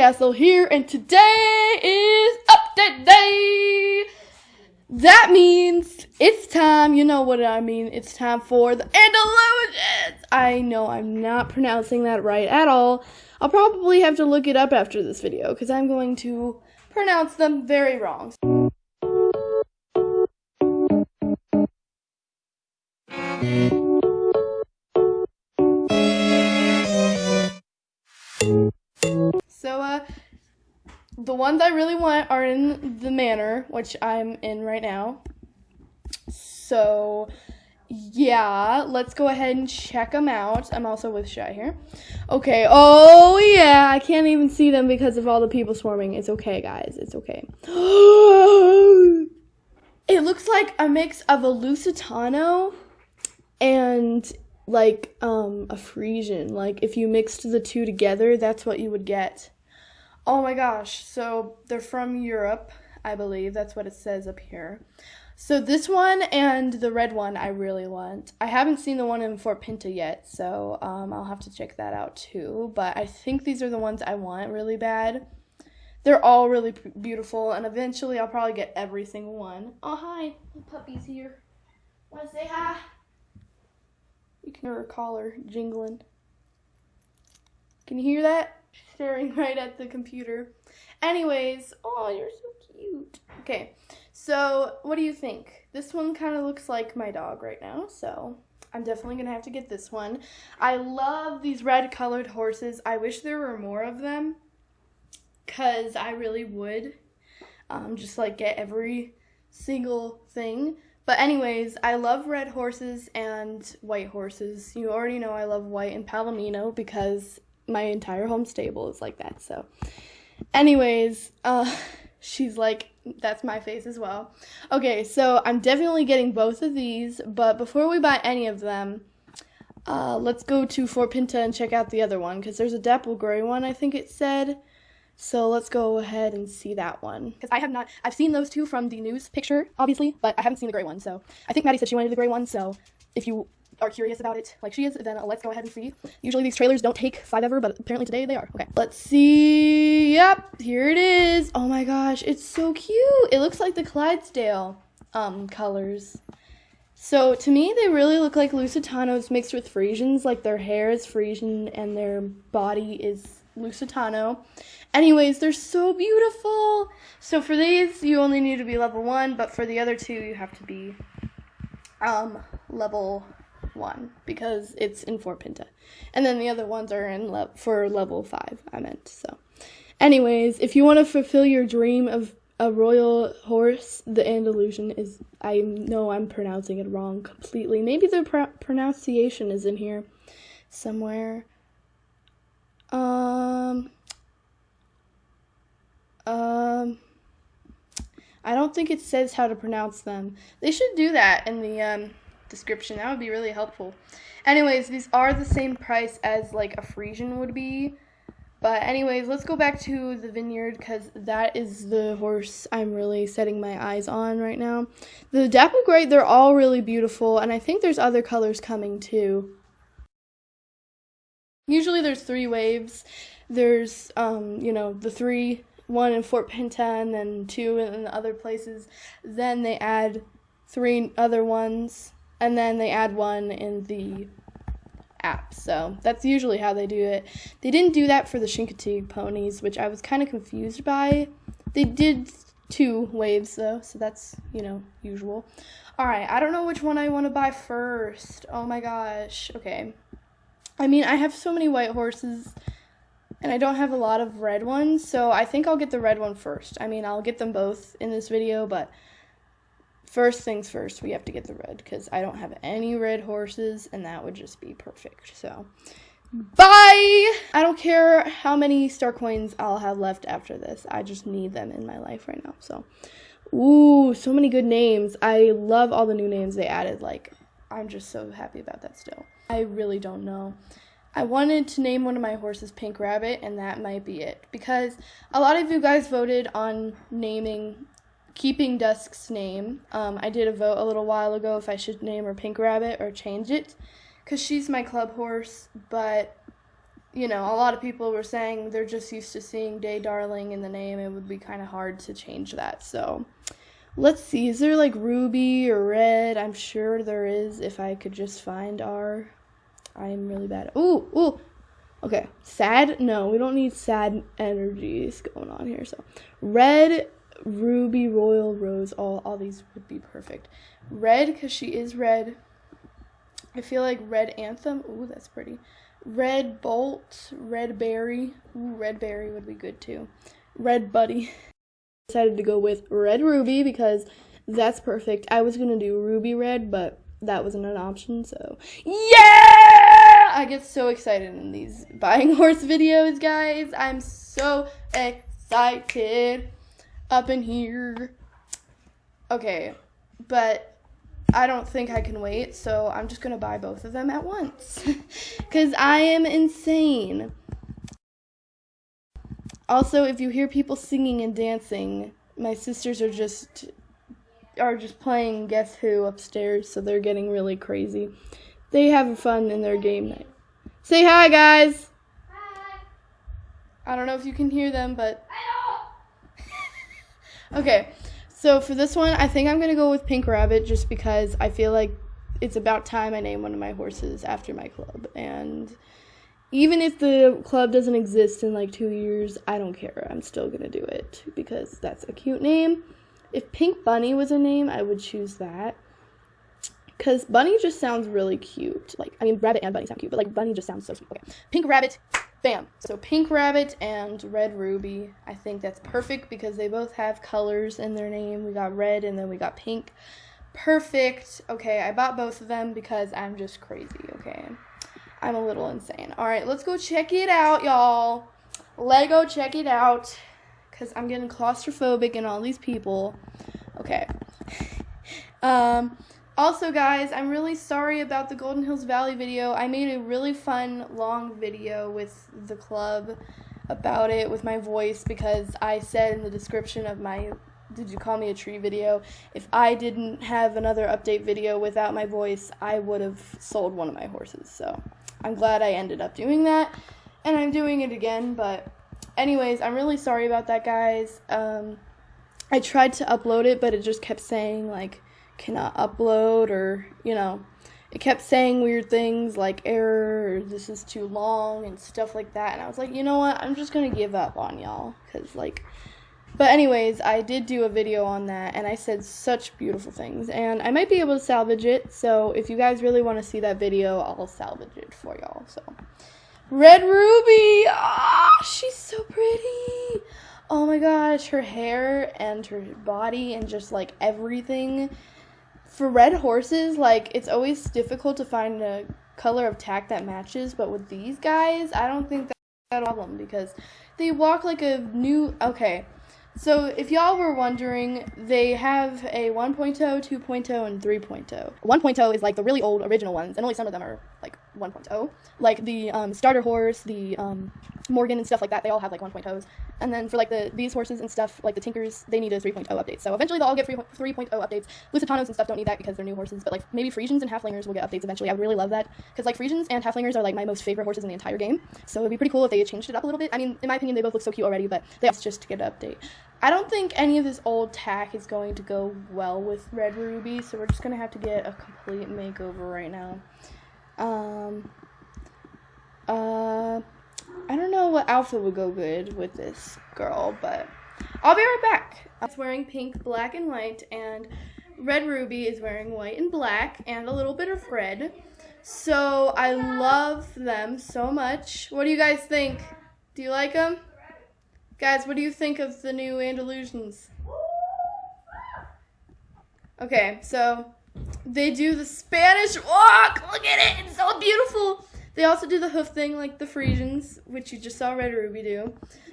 Castle here, and today is update day. That means it's time. You know what I mean? It's time for the Andalusians. I know I'm not pronouncing that right at all. I'll probably have to look it up after this video because I'm going to pronounce them very wrong. The ones I really want are in the manor, which I'm in right now. So, yeah, let's go ahead and check them out. I'm also with Shy here. Okay, oh yeah, I can't even see them because of all the people swarming. It's okay, guys, it's okay. it looks like a mix of a Lusitano and like um a Frisian. Like if you mixed the two together, that's what you would get. Oh my gosh. So they're from Europe, I believe. That's what it says up here. So this one and the red one I really want. I haven't seen the one in Fort Pinta yet, so um, I'll have to check that out too. But I think these are the ones I want really bad. They're all really beautiful, and eventually I'll probably get every single one. Oh hi, the puppy's here. Want to say hi? You can hear her collar jingling. Can you hear that? Staring right at the computer. Anyways, oh, you're so cute. Okay, so what do you think? This one kind of looks like my dog right now, so I'm definitely gonna have to get this one. I love these red colored horses. I wish there were more of them, cause I really would. Um, just like get every single thing. But anyways, I love red horses and white horses. You already know I love white and Palomino because my entire home stable is like that. So, anyways, uh, she's like, that's my face as well. Okay, so I'm definitely getting both of these, but before we buy any of them, uh, let's go to Fort Pinta and check out the other one because there's a dapple gray one, I think it said. So let's go ahead and see that one. Because I have not, I've seen those two from the news picture, obviously, but I haven't seen the gray one. So I think Maddie said she wanted the gray one. So if you are curious about it like she is, then let's go ahead and see. Usually these trailers don't take five ever, but apparently today they are. Okay, let's see. Yep, here it is. Oh my gosh, it's so cute. It looks like the Clydesdale um colors. So to me, they really look like Lusitanos mixed with Frisians. Like their hair is Frisian and their body is Lusitano. Anyways, they're so beautiful. So for these, you only need to be level one, but for the other two, you have to be um level one because it's in Fort Pinta, and then the other ones are in le- for level five. I meant so. Anyways, if you want to fulfill your dream of a royal horse, the Andalusian is. I know I'm pronouncing it wrong completely. Maybe the pr- pronunciation is in here somewhere. Um. Um. I don't think it says how to pronounce them. They should do that in the um, description. That would be really helpful. Anyways, these are the same price as like a Frisian would be. But anyways, let's go back to the vineyard because that is the horse I'm really setting my eyes on right now. The Dapple Gray, they're all really beautiful, and I think there's other colors coming too. Usually there's three waves. There's, um, you know, the three, one in Fort Pinta and then two in the other places. Then they add three other ones, and then they add one in the app. So that's usually how they do it. They didn't do that for the Chincoteague ponies, which I was kind of confused by. They did two waves though, so that's, you know, usual. Alright, I don't know which one I want to buy first. Oh my gosh. Okay. I mean, I have so many white horses and I don't have a lot of red ones, so I think I'll get the red one first. I mean, I'll get them both in this video, but first things first, we have to get the red because I don't have any red horses, and that would just be perfect. So, bye! I don't care how many star coins I'll have left after this. I just need them in my life right now. So, ooh, so many good names. I love all the new names they added. Like, I'm just so happy about that still. I really don't know. I wanted to name one of my horses Pink Rabbit, and that might be it. Because a lot of you guys voted on naming, keeping Dusk's name. Um, I did a vote a little while ago if I should name her Pink Rabbit or change it. Because she's my club horse, but you know, a lot of people were saying they're just used to seeing Day Darling in the name. It would be kind of hard to change that. So let's see. Is there like Ruby or Red? I'm sure there is if I could just find our. I'm really bad. Ooh, ooh. Okay. Sad? No, we don't need sad energies going on here. So Red, Ruby, Royal, Rose, all, all these would be perfect. Red, because she is red. I feel like Red Anthem. Ooh, that's pretty. Red Bolt, Red Berry. Ooh, Red Berry would be good too. Red Buddy. Decided to go with Red Ruby because that's perfect. I was gonna do Ruby Red, but that wasn't an option, so yeah! I get so excited in these buying horse videos, guys. I'm so excited up in here. Okay, but I don't think I can wait, so I'm just gonna buy both of them at once. Because I am insane. Also, if you hear people singing and dancing, my sisters are just are just playing Guess Who upstairs, so they're getting really crazy. They have fun in their game night. Say hi, guys. Hi. I don't know if you can hear them, but okay. So for this one, I think I'm to go with Pink Rabbit just because I feel like it's about time I name one of my horses after my club. And even if the club doesn't exist in like two years, I don't care. I'm still to do it because that's a cute name. If Pink Bunny was a name, I would choose that. Because Bunny just sounds really cute. Like, I mean, Rabbit and Bunny sound cute, but like Bunny just sounds so sweet. Okay. Pink Rabbit, Bam. So Pink Rabbit and Red Ruby. I think that's perfect because they both have colors in their name. We got red and then we got pink. Perfect. Okay, I bought both of them because I'm just crazy, okay? I'm a little insane. All right, let's go check it out, y'all. Lego, check it out because I'm getting claustrophobic and all these people. Okay. um, also, guys, I'm really sorry about the Golden Hills Valley video. I made a really fun, long video with the club about it with my voice because I said in the description of my Did You Call Me a Tree video, if I didn't have another update video without my voice, I would have sold one of my horses. So I'm glad I ended up doing that. And I'm doing it again, but anyways, I'm really sorry about that, guys. Um, I tried to upload it, but it just kept saying, like, cannot upload or, you know, it kept saying weird things like error or this is too long and stuff like that. And I was like, you know what? I'm just to give up on y'all because, like, but anyways, I did do a video on that and I said such beautiful things and I might be able to salvage it. So if you guys really want to see that video, I'll salvage it for y'all. So Red Ruby, ah, oh, she's so pretty. Oh my gosh, her hair and her body and just like everything for red horses, like it's always difficult to find a color of tack that matches, but with these guys, I don't think that's a problem because they walk like a new okay. So if y'all were wondering, they have a 1.0, 2.0, and 3.0. 1.0 is like the really old original ones, and only some of them are like 1.0. Like the um, starter horse, the um, Morgan and stuff like that, they all have like 1.0s. And then for like the these horses and stuff, like the Tinkers, they need a 3.0 update. So eventually they'll all get 3.0 updates. Lusitanos and stuff don't need that because they're new horses, but like maybe Friesians and Haflingers will get updates eventually. I would really love that because like Friesians and Haflingers are like my most favorite horses in the entire game. So it'd be pretty cool if they changed it up a little bit. I mean, in my opinion, they both look so cute already, but they just to get an update. I don't think any of this old tack is going to go well with Red Ruby, so we're just gonna have to get a complete makeover right now. Um, uh, I don't know what outfit would go good with this girl, but I'll be right back. It's wearing pink, black, and white, and Red Ruby is wearing white and black and a little bit of red. So I love them so much. What do you guys think? Do you like them? Guys, what do you think of the new Andalusians? Okay, so they do the Spanish walk. Look at it. It's so beautiful. They also do the hoof thing like the Frisians, which you just saw Red Ruby do.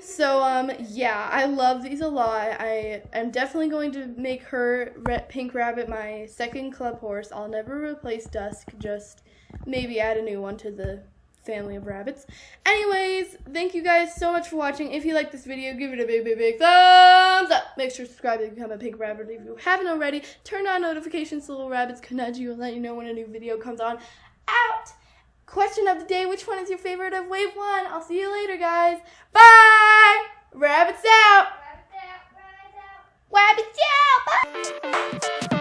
So, um, yeah, I love these a lot. I am definitely going to make her Red Pink Rabbit my second club horse. I'll never replace Dusk, just maybe add a new one to the family of rabbits. Anyways, thank you guys so much for watching. If you like this video, give it a big, big, big thumbs up. Make sure to subscribe to become a pink rabbit if you haven't already. Turn on notifications so little rabbits can nudge you and let you know when a new video comes on out. question of the day. Which one is your favorite of wave one? I'll see you later, guys. Bye. Rabbits out. Rabbits out. Rabbits out. Rabbits out. Bye.